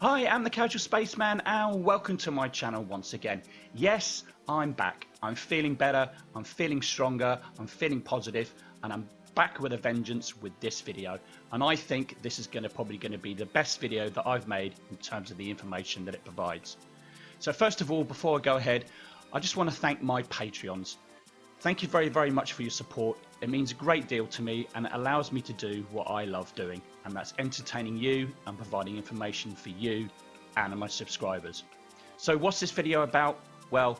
Hi, I'm the Casual Spaceman and welcome to my channel once again. Yes, I'm back. I'm feeling better, I'm feeling stronger, I'm feeling positive and I'm back with a vengeance with this video. And I think this is gonna probably gonna be the best video that I've made in terms of the information that it provides. So first of all, before I go ahead, I just want to thank my Patreons. Thank you very, very much for your support. It means a great deal to me and it allows me to do what I love doing, and that's entertaining you and providing information for you and my subscribers. So, what's this video about? Well,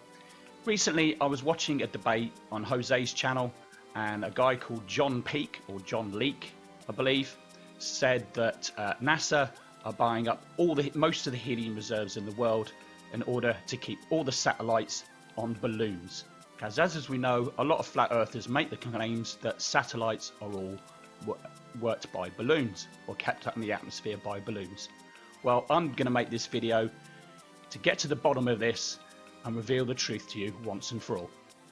recently I was watching a debate on Jose's channel, and a guy called John Peak or John Leake, I believe, said that uh, NASA are buying up all the most of the helium reserves in the world in order to keep all the satellites on balloons. Because as we know, a lot of flat earthers make the claims that satellites are all worked by balloons or kept up in the atmosphere by balloons. Well, I'm going to make this video to get to the bottom of this and reveal the truth to you once and for all.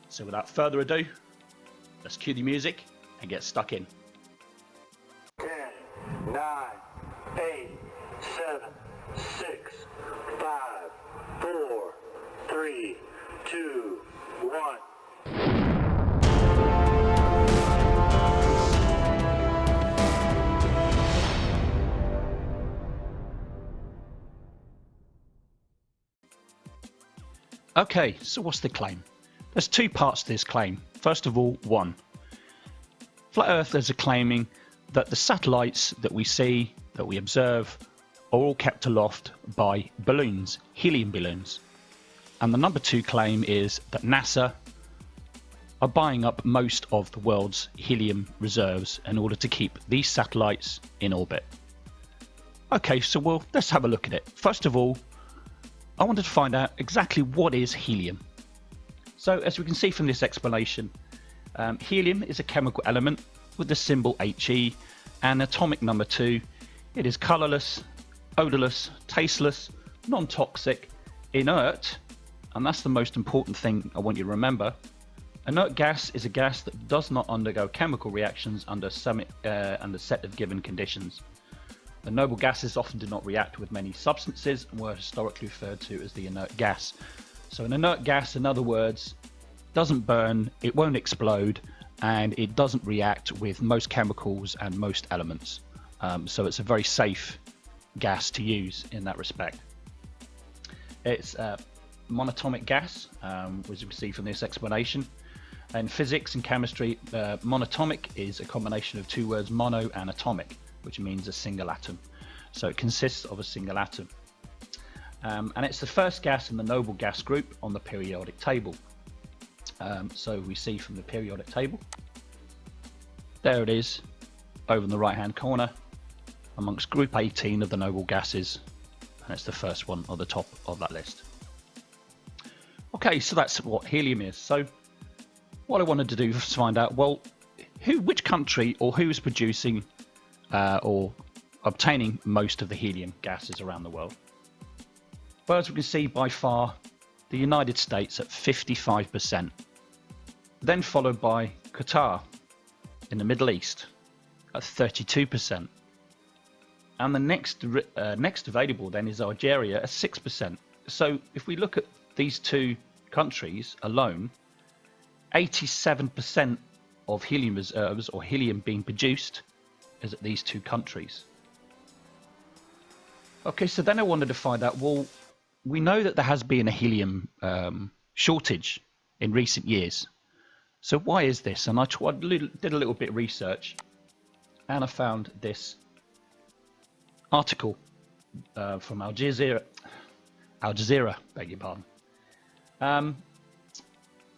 So without further ado, let's cue the music and get stuck in. Okay, so what's the claim? There's two parts to this claim. First of all, one. Flat Earthers are claiming that the satellites that we see, that we observe, are all kept aloft by balloons, helium balloons. And the number two claim is that NASA are buying up most of the world's helium reserves in order to keep these satellites in orbit. Okay, so well, let's have a look at it. First of all, I wanted to find out exactly what is helium. So as we can see from this explanation, um, helium is a chemical element with the symbol He and atomic number 2. It is colourless, odourless, tasteless, non-toxic, inert, and that's the most important thing I want you to remember. Inert gas is a gas that does not undergo chemical reactions under, some, uh, under set of given conditions. The noble gases often do not react with many substances and were historically referred to as the inert gas. So an inert gas, in other words, doesn't burn, it won't explode, and it doesn't react with most chemicals and most elements. Um, so it's a very safe gas to use in that respect. It's a monatomic gas, um, as you can see from this explanation. In physics and chemistry, uh, monatomic is a combination of two words, mono and atomic which means a single atom. So it consists of a single atom. Um, and it's the first gas in the noble gas group on the periodic table. Um, so we see from the periodic table, there it is, over in the right hand corner, amongst group 18 of the noble gases, and it's the first one on the top of that list. Okay, so that's what helium is. So what I wanted to do was find out, well, who, which country or who is producing uh, or obtaining most of the helium gases around the world. Well, as we can see, by far, the United States at 55%, then followed by Qatar in the Middle East at 32%. And the next uh, next available then is Algeria at 6%. So if we look at these two countries alone, 87% of helium reserves or helium being produced is at these two countries. Okay, so then I wanted to find out, well, we know that there has been a helium um, shortage in recent years. So why is this? And I tried, did a little bit of research and I found this article uh, from Al Jazeera, Al Jazeera, beg your pardon. Um,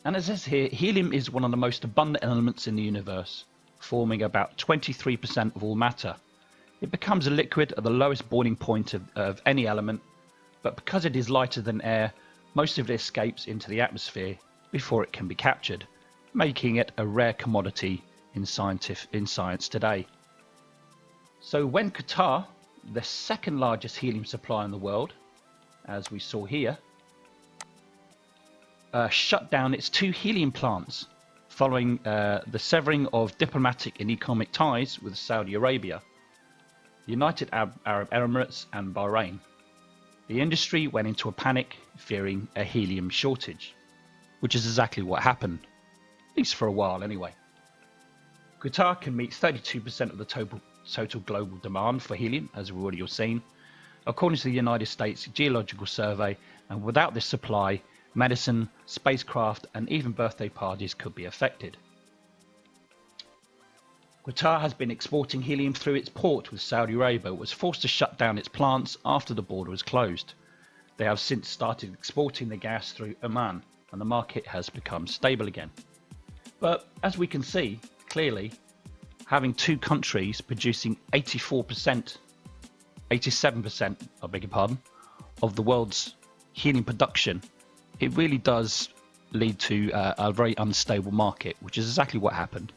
and it says here, helium is one of the most abundant elements in the universe forming about 23% of all matter. It becomes a liquid at the lowest boiling point of, of any element, but because it is lighter than air, most of it escapes into the atmosphere before it can be captured, making it a rare commodity in, in science today. So when Qatar, the second largest helium supplier in the world, as we saw here, uh, shut down its two helium plants following uh, the severing of diplomatic and economic ties with Saudi Arabia, United Arab Emirates and Bahrain. the industry went into a panic, fearing a helium shortage, which is exactly what happened, at least for a while anyway. Qatar can meet 32% of the total, total global demand for helium, as we've already seen, according to the United States Geological Survey, and without this supply, medicine, spacecraft, and even birthday parties could be affected. Qatar has been exporting helium through its port with Saudi Arabia, but was forced to shut down its plants after the border was closed. They have since started exporting the gas through Oman, and the market has become stable again. But as we can see, clearly, having two countries producing 84%, 87%, I beg your pardon, of the world's helium production, it really does lead to uh, a very unstable market, which is exactly what happened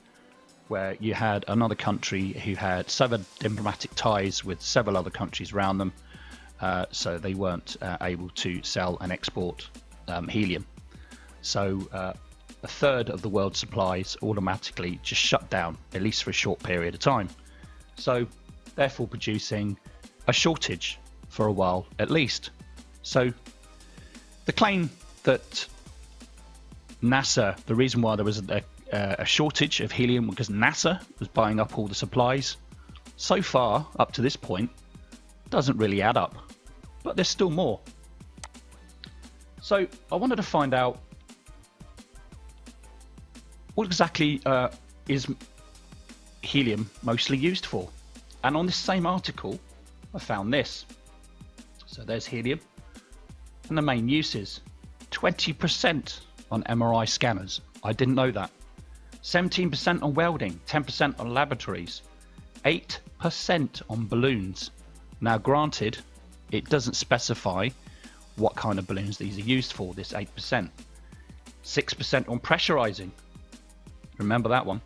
where you had another country who had severed diplomatic ties with several other countries around them, uh, so they weren't uh, able to sell and export um, helium. So uh, a third of the world's supplies automatically just shut down, at least for a short period of time. So therefore producing a shortage for a while at least. So the claim that NASA, the reason why there was a, a shortage of helium because NASA was buying up all the supplies. So far, up to this point, doesn't really add up. But there's still more. So I wanted to find out what exactly uh, is helium mostly used for. And on this same article, I found this. So there's helium. And the main uses 20% on MRI scanners. I didn't know that. 17% on welding, 10% on laboratories, 8% on balloons. Now, granted, it doesn't specify what kind of balloons these are used for, this 8%. 6% on pressurizing. Remember that one.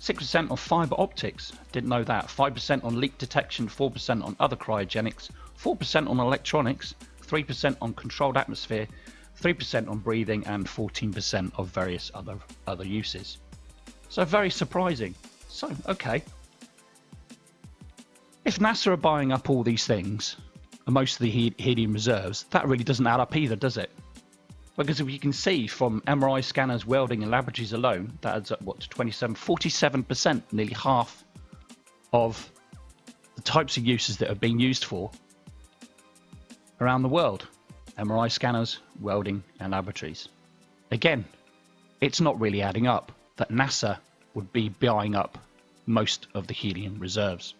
6% on fiber optics. Didn't know that. 5% on leak detection, 4% on other cryogenics, 4% on electronics, 3% on controlled atmosphere, 3% on breathing, and 14% of various other, other uses. So very surprising. So, okay. If NASA are buying up all these things, and most of the helium reserves, that really doesn't add up either, does it? Because if you can see from MRI scanners, welding, and laboratories alone, that adds up, what, to 27, 47%, nearly half of the types of uses that are being used for around the world. MRI scanners, welding, and laboratories. Again, it's not really adding up that NASA would be buying up most of the helium reserves.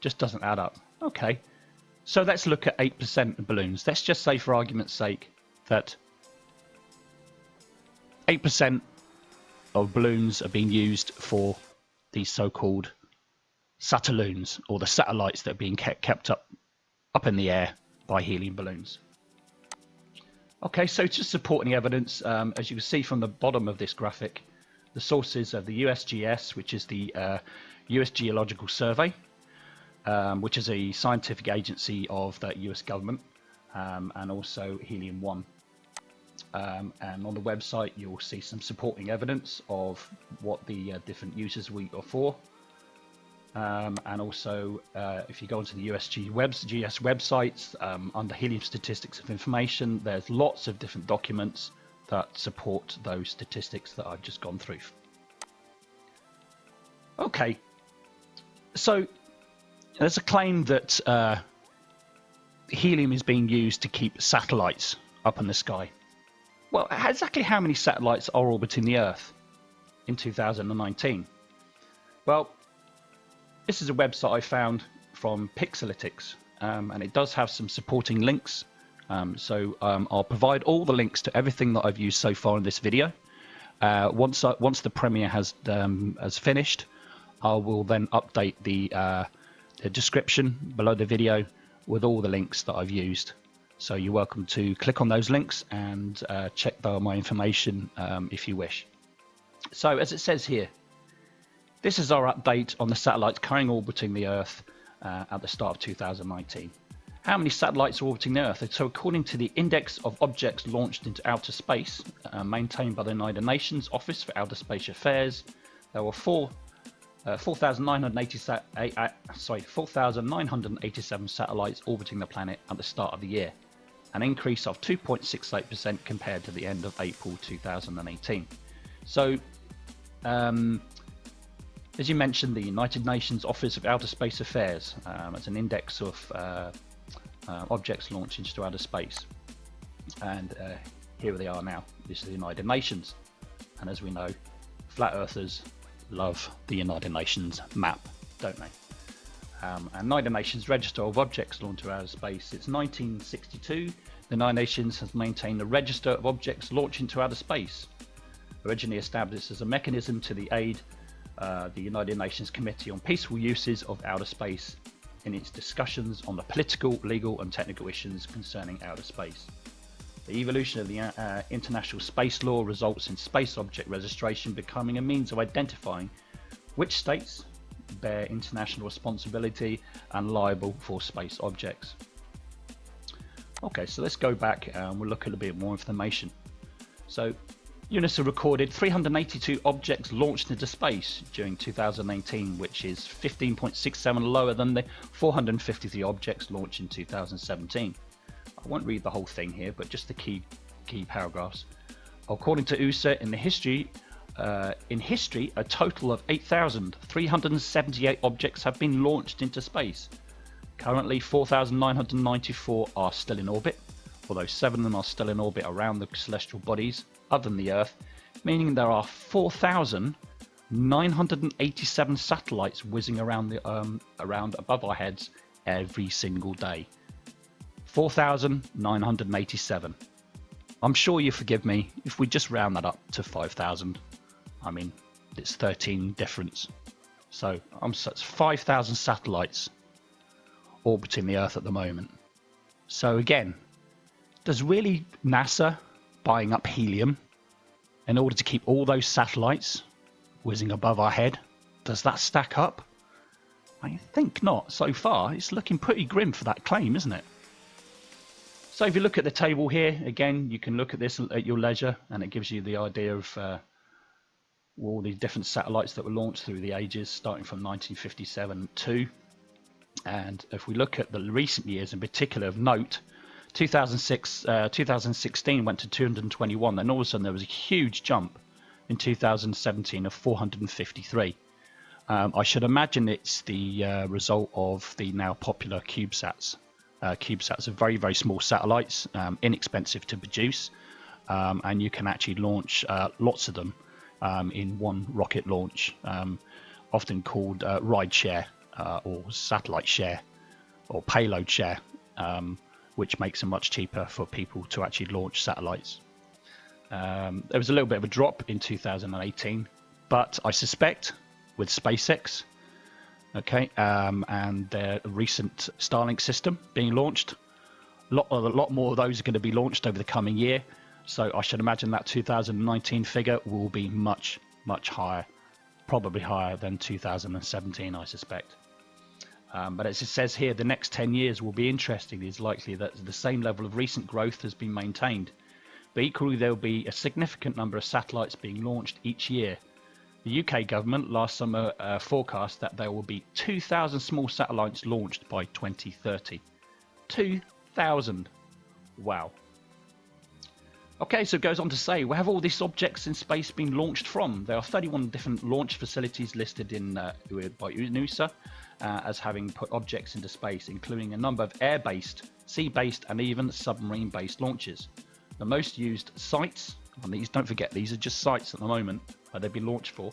Just doesn't add up. Okay, so let's look at 8% of balloons. Let's just say, for argument's sake, that 8% of balloons are being used for these so-called satelloons, or the satellites that are being kept, kept up up in the air by helium balloons. Okay, so just supporting evidence, um, as you can see from the bottom of this graphic, the sources of the USGS, which is the uh, US Geological Survey, um, which is a scientific agency of the US government, um, and also Helium 1. Um, and on the website, you'll see some supporting evidence of what the uh, different uses we are for. Um, and also, uh, if you go onto the USG webs, GS websites, um, under helium statistics of information, there's lots of different documents that support those statistics that I've just gone through. Okay, so there's a claim that uh, helium is being used to keep satellites up in the sky. Well, exactly how many satellites are orbiting the Earth in 2019? Well, this is a website I found from Pixalytics, um, and it does have some supporting links um, so um, I'll provide all the links to everything that I've used so far in this video. Uh, once once the premiere has um, has finished, I will then update the, uh, the description below the video with all the links that I've used. So you're welcome to click on those links and uh, check my information um, if you wish. So as it says here, this is our update on the satellites currently orbiting the Earth uh, at the start of 2019 how many satellites are orbiting the Earth. So according to the Index of Objects Launched into Outer Space, uh, maintained by the United Nations Office for Outer Space Affairs, there were four uh, 4,987 uh, sorry, 4,987 satellites orbiting the planet at the start of the year, an increase of 2.68% compared to the end of April 2018. So, um, as you mentioned, the United Nations Office of Outer Space Affairs um, as an index of uh, uh, objects launched into outer space. And uh, here they are now. This is the United Nations. And as we know, flat earthers love the United Nations map, don't they? Um, and United Nations Register of Objects Launched into Outer Space. Since 1962, the United Nations has maintained a register of objects launched into outer space, originally established as a mechanism to the aid uh, the United Nations Committee on Peaceful Uses of Outer Space in its discussions on the political, legal and technical issues concerning outer space. The evolution of the uh, international space law results in space object registration becoming a means of identifying which states bear international responsibility and liable for space objects. Okay, so let's go back and we'll look at a bit more information. So UNOOSA recorded 382 objects launched into space during 2018, which is 15.67 lower than the 453 objects launched in 2017. I won't read the whole thing here, but just the key key paragraphs. According to USA, in the history uh, in history, a total of 8,378 objects have been launched into space. Currently, 4,994 are still in orbit, although seven of them are still in orbit around the celestial bodies other than the Earth, meaning there are 4,987 satellites whizzing around the um, around above our heads every single day. 4,987. I'm sure you forgive me if we just round that up to 5,000. I mean, it's 13 difference. So I'm such 5,000 satellites orbiting the Earth at the moment. So again, does really NASA buying up helium in order to keep all those satellites whizzing above our head. Does that stack up? I think not. So far, it's looking pretty grim for that claim, isn't it? So if you look at the table here, again, you can look at this at your leisure, and it gives you the idea of uh, all the different satellites that were launched through the ages, starting from 1957 to. And if we look at the recent years in particular of note, 2006, uh, 2016 went to 221. Then all of a sudden there was a huge jump in 2017 of 453. Um, I should imagine it's the uh, result of the now popular CubeSats. Uh, CubeSats are very, very small satellites, um, inexpensive to produce, um, and you can actually launch uh, lots of them um, in one rocket launch, um, often called uh, ride share uh, or satellite share or payload share. Um, which makes it much cheaper for people to actually launch satellites. Um, there was a little bit of a drop in 2018, but I suspect with SpaceX, okay, um, and their recent Starlink system being launched, a lot, a lot more of those are going to be launched over the coming year. So I should imagine that 2019 figure will be much, much higher, probably higher than 2017, I suspect. Um, but as it says here, the next 10 years will be interesting. It's likely that the same level of recent growth has been maintained. But equally, there will be a significant number of satellites being launched each year. The UK government last summer uh, forecast that there will be 2,000 small satellites launched by 2030. 2,000. Wow. Okay, so it goes on to say, where have all these objects in space been launched from? There are 31 different launch facilities listed in uh, by UNOOSA uh, as having put objects into space, including a number of air-based, sea-based, and even submarine-based launches. The most used sites, and these don't forget, these are just sites at the moment where they've been launched for.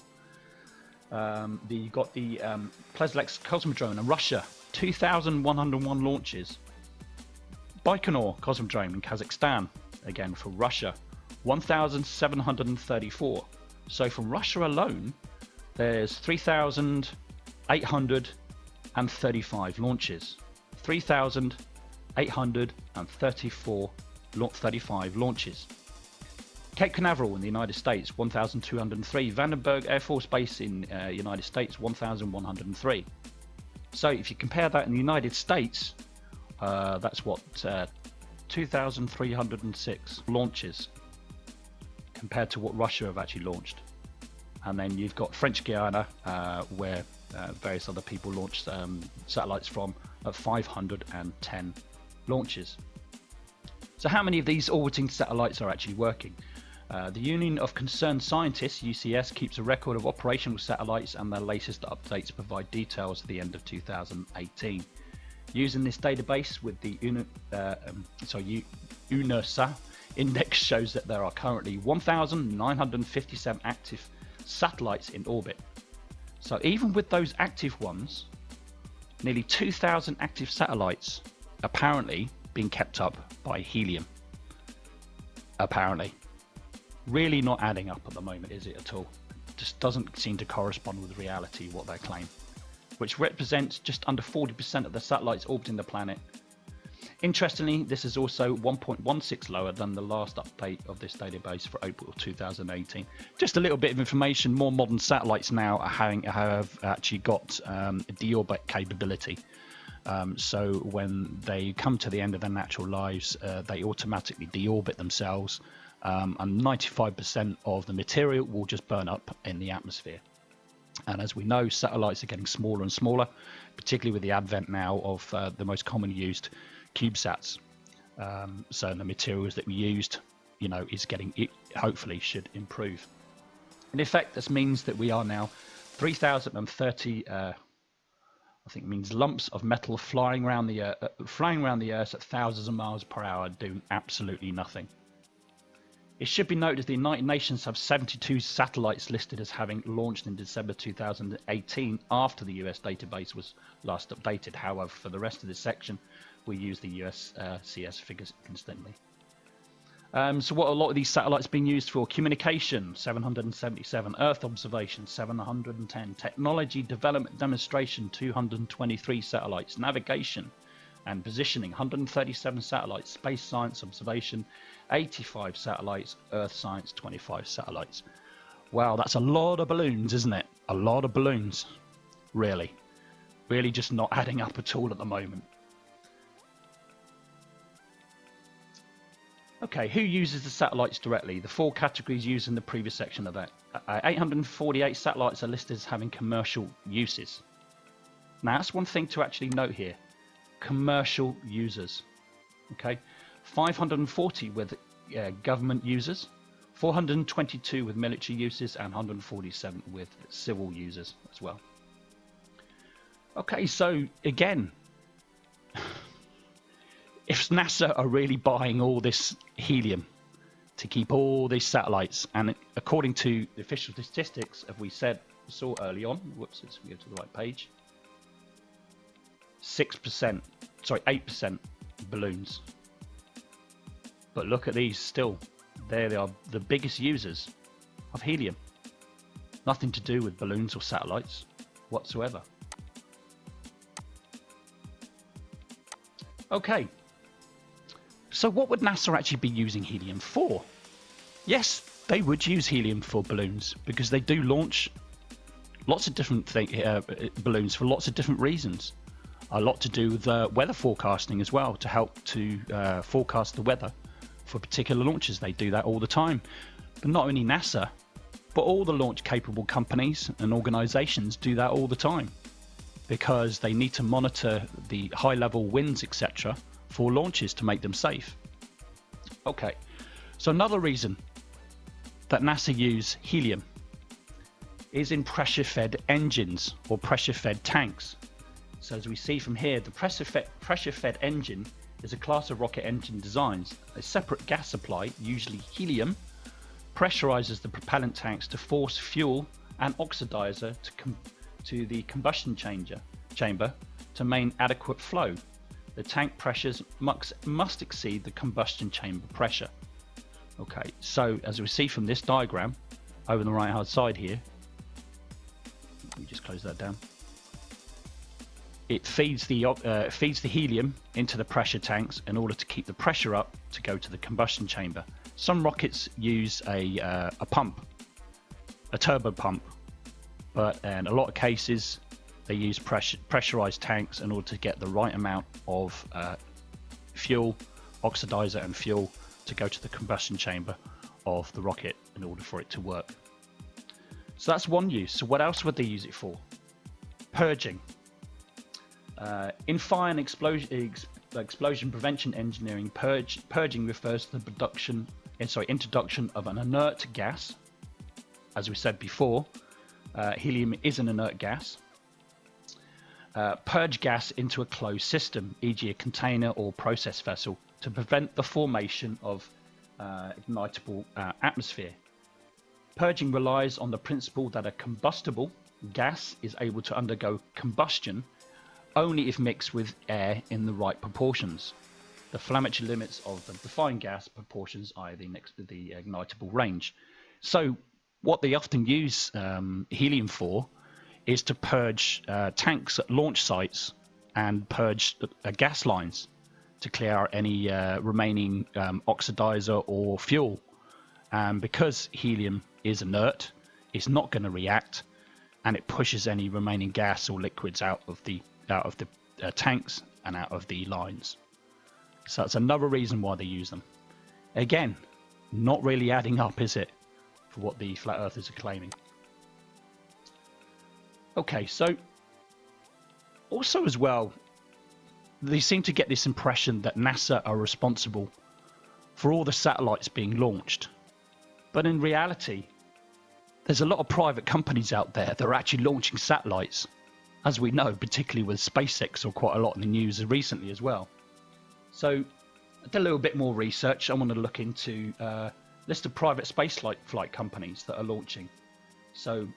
Um, the, you got the um, Plesetsk Cosmodrome in Russia, 2,101 launches. Baikonur Cosmodrome in Kazakhstan, again for Russia, 1,734. So from Russia alone, there's 3,835 launches. 3,834 35 launches. Cape Canaveral in the United States, 1,203. Vandenberg Air Force Base in uh, United States, 1,103. So if you compare that in the United States, uh, that's what uh, 2,306 launches compared to what Russia have actually launched. and then you've got French Guiana, uh, where uh, various other people launched um, satellites from at 510 launches. So how many of these orbiting satellites are actually working? Uh, the Union of Concerned Scientists, UCS, keeps a record of operational satellites and their latest updates provide details at the end of 2018. Using this database with the UNA, uh, um, sorry, index shows that there are currently 1,957 active satellites in orbit. So even with those active ones, nearly 2,000 active satellites apparently being kept up by helium. Apparently. Really not adding up at the moment, is it at all? Just doesn't seem to correspond with reality what they claim, which represents just under 40% of the satellites orbiting the planet Interestingly, this is also 1.16 lower than the last update of this database for April 2018. Just a little bit of information, more modern satellites now are having, have actually got um, deorbit capability. Um, so when they come to the end of their natural lives, uh, they automatically deorbit themselves um, and 95% of the material will just burn up in the atmosphere. And as we know, satellites are getting smaller and smaller, particularly with the advent now of uh, the most commonly used CubeSats. Um, so the materials that we used, you know, is getting it hopefully should improve. In effect, this means that we are now 3,030. Uh, I think it means lumps of metal flying around the uh, flying around the Earth at thousands of miles per hour, doing absolutely nothing. It should be noted the United Nations have 72 satellites listed as having launched in December 2018 after the US database was last updated. However, for the rest of this section, we use the US uh, CS figures instantly. Um, so what a lot of these satellites being used for? Communication 777 earth observation 710 technology development demonstration 223 satellites. Navigation and positioning 137 satellites. Space science observation 85 satellites. Earth science 25 satellites. Wow that's a lot of balloons isn't it? A lot of balloons. Really. Really just not adding up at all at the moment Okay, who uses the satellites directly? The four categories used in the previous section of that. Uh, 848 satellites are listed as having commercial uses. Now, that's one thing to actually note here. Commercial users. Okay, 540 with uh, government users, 422 with military uses, and 147 with civil users as well. Okay, so again, if NASA are really buying all this helium to keep all these satellites, and according to the official statistics, as we said, saw early on, whoops, let's go to the right page, 6%, sorry, 8% balloons. But look at these still, they are, the biggest users of helium. Nothing to do with balloons or satellites whatsoever. Okay, so what would NASA actually be using helium for? Yes, they would use helium for balloons because they do launch lots of different uh, balloons for lots of different reasons. A lot to do with uh, weather forecasting as well to help to uh, forecast the weather for particular launches. They do that all the time. But not only NASA, but all the launch capable companies and organizations do that all the time because they need to monitor the high level winds, etc for launches to make them safe. Okay, so another reason that NASA use helium is in pressure fed engines or pressure fed tanks. So as we see from here, the pressure fed, pressure fed engine is a class of rocket engine designs. A separate gas supply, usually helium, pressurizes the propellant tanks to force fuel and oxidizer to, to the combustion chamber, chamber to maintain adequate flow the tank pressures must, must exceed the combustion chamber pressure. Okay, so as we see from this diagram over the right hand side here, let me just close that down. It feeds the uh, feeds the helium into the pressure tanks in order to keep the pressure up to go to the combustion chamber. Some rockets use a, uh, a pump, a turbo pump, but in a lot of cases they use pressure, pressurized tanks in order to get the right amount of uh, fuel, oxidizer, and fuel to go to the combustion chamber of the rocket in order for it to work. So that's one use. So what else would they use it for? Purging. Uh, in fire and explosion, ex explosion prevention engineering, purge, purging refers to the production, eh, sorry, introduction of an inert gas. As we said before, uh, helium is an inert gas. Uh, purge gas into a closed system, e.g. a container or process vessel, to prevent the formation of uh, ignitable uh, atmosphere. Purging relies on the principle that a combustible gas is able to undergo combustion only if mixed with air in the right proportions. The Flammarion limits of the defined gas proportions are the, next, the ignitable range. So what they often use um, helium for is to purge uh, tanks at launch sites and purge uh, gas lines to clear out any uh, remaining um, oxidizer or fuel. And because helium is inert, it's not going to react, and it pushes any remaining gas or liquids out of the out of the uh, tanks and out of the lines. So that's another reason why they use them. Again, not really adding up, is it, for what the flat earthers are claiming? Okay, so also as well, they seem to get this impression that NASA are responsible for all the satellites being launched. But in reality, there's a lot of private companies out there that are actually launching satellites, as we know, particularly with SpaceX or quite a lot in the news recently as well. So I did a little bit more research. I want to look into uh, list of private space flight companies that are launching. So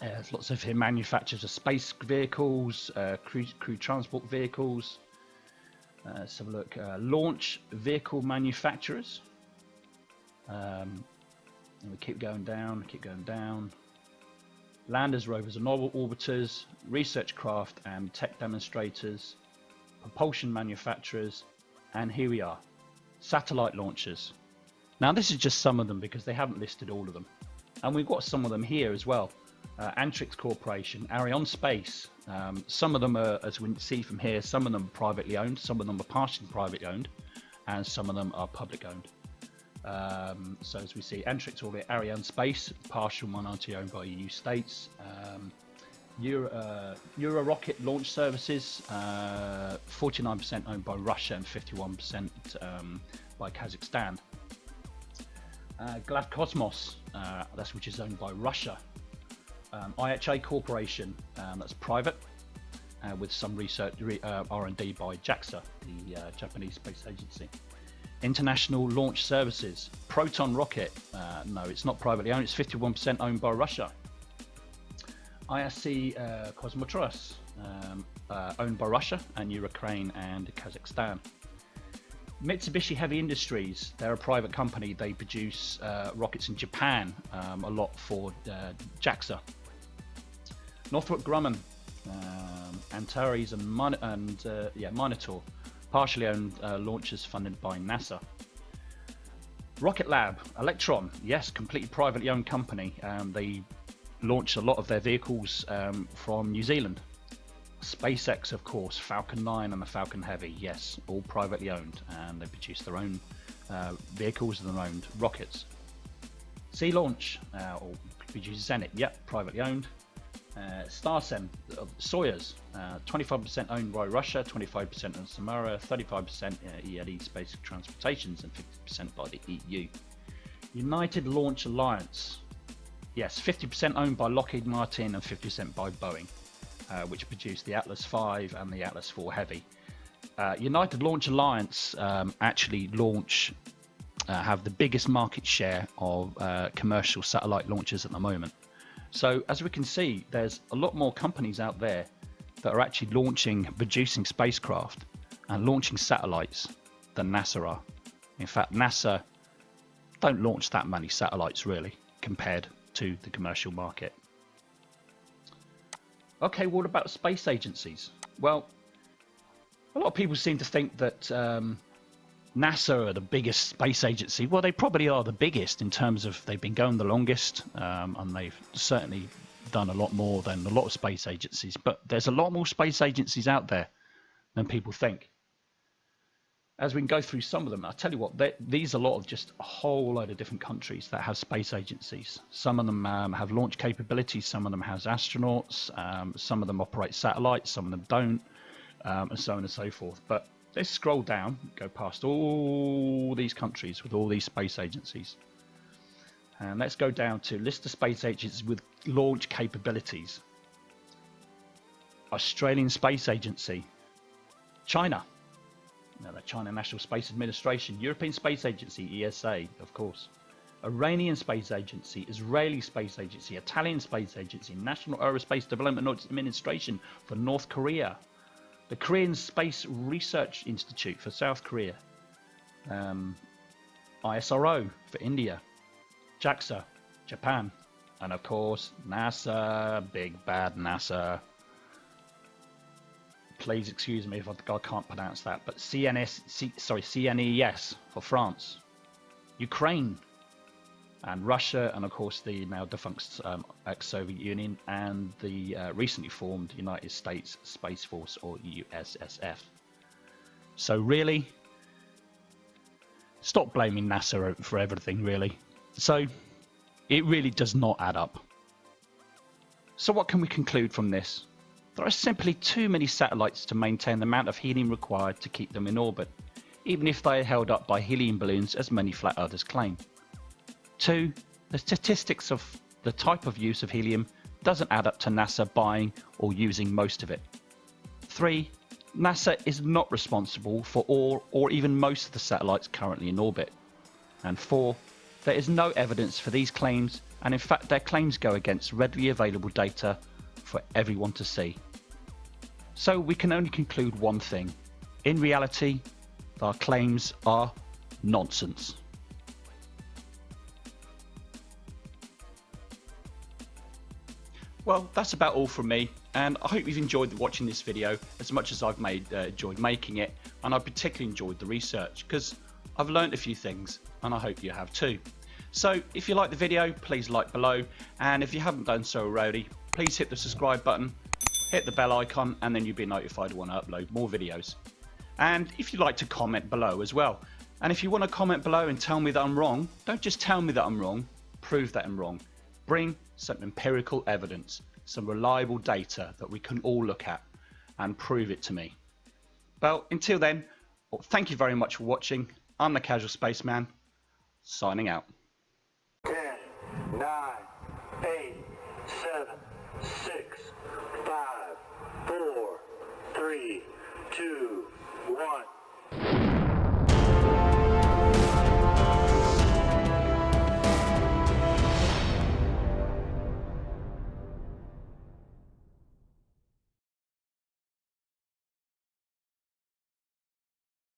there's lots of manufacturers of space vehicles, uh, crew, crew, transport vehicles. Uh, let's have a look. Uh, launch vehicle manufacturers. Um, and we keep going down, keep going down. Landers, rovers, and orbiters, research craft and tech demonstrators, propulsion manufacturers, and here we are, satellite launchers. Now this is just some of them because they haven't listed all of them. And we've got some of them here as well. Uh, Antrix Corporation, Arianespace. Um, some of them are, as we see from here, some of them are privately owned, some of them are partially privately owned, and some of them are public owned. Um, so as we see, Antrix orbit Arianespace, partial minority owned by EU states. Um, Euro, uh, Euro Rocket Launch Services, 49% uh, owned by Russia and 51% um, by Kazakhstan. Uh, Glavkosmos, uh, that's which is owned by Russia. Um, IHI Corporation, um, that's private, uh, with some research uh, R&D by JAXA, the Japanese Space Agency. International Launch Services, Proton Rocket. Uh, no, it's not privately owned. It's 51% owned by Russia. ISC uh, Kosmotras, um, uh, owned by Russia and Ukraine and Kazakhstan. Mitsubishi Heavy Industries, they're a private company. They produce uh, rockets in Japan, um, a lot for uh, JAXA. Northrop Grumman, um, Antares and, Mon and uh, yeah, Minotaur partially owned uh, launches funded by NASA. Rocket Lab, Electron, yes, completely privately owned company. Um, they launch a lot of their vehicles um, from New Zealand. SpaceX, of course, Falcon 9 and the Falcon Heavy, yes, all privately owned, and they produce their own uh, vehicles and their own rockets. Sea Launch, uh, or produces Zenit, yep, privately owned. Uh, Starsem of Soyuz, 25% uh, owned by Russia, 25% on Samara, 35% ELE Space Transportations, and 50% by the EU. United Launch Alliance, yes, 50% owned by Lockheed Martin and 50% by Boeing, uh, which produced the Atlas V and the Atlas IV Heavy. Uh, United Launch Alliance um, actually launch uh, have the biggest market share of uh, commercial satellite launches at the moment. So as we can see, there's a lot more companies out there that are actually launching, producing spacecraft and launching satellites than NASA are. In fact, NASA don't launch that many satellites really compared to the commercial market. Okay, what about space agencies? Well, a lot of people seem to think that um, NASA are the biggest space agency. Well, they probably are the biggest in terms of they've been going the longest, um, and they've certainly done a lot more than a lot of space agencies. But there's a lot more space agencies out there than people think. As we can go through some of them, I'll tell you what, these are a lot of just a whole load of different countries that have space agencies. Some of them um, have launch capabilities, some of them has astronauts, um, some of them operate satellites, some of them don't, um, and so on and so forth. But let's scroll down, go past all these countries with all these space agencies. And let's go down to list of space agencies with launch capabilities. Australian Space Agency, China, now, the China National Space Administration, European Space Agency, ESA, of course, Iranian Space Agency, Israeli Space Agency, Italian Space Agency, National Aerospace Development Administration for North Korea, the Korean Space Research Institute for South Korea, um, ISRO for India, JAXA, Japan, and of course NASA, big bad NASA please excuse me if I, I can't pronounce that, but CNS, C, sorry, CNES for France, Ukraine, and Russia, and of course the now defunct um, ex-Soviet Union and the uh, recently formed United States Space Force or USSF. So really, stop blaming NASA for everything. Really, so it really does not add up. So what can we conclude from this? There are simply too many satellites to maintain the amount of helium required to keep them in orbit, even if they are held up by helium balloons as many flat earthers claim. 2. The statistics of the type of use of helium doesn't add up to NASA buying or using most of it. 3. NASA is not responsible for all or even most of the satellites currently in orbit. And 4. There is no evidence for these claims and in fact their claims go against readily available data for everyone to see. So we can only conclude one thing. In reality, our claims are nonsense. Well, that's about all from me, and I hope you've enjoyed watching this video as much as I've made uh, enjoyed making it, and I particularly enjoyed the research because I've learned a few things, and I hope you have too. So if you like the video, please like below, and if you haven't done so already, please hit the subscribe button hit the bell icon and then you'll be notified when I upload more videos. And if you'd like to comment below as well. And if you want to comment below and tell me that I'm wrong, don't just tell me that I'm wrong, prove that I'm wrong. Bring some empirical evidence, some reliable data that we can all look at and prove it to me. Well, until then, well, thank you very much for watching. I'm the Casual Spaceman, signing out. 10, 9,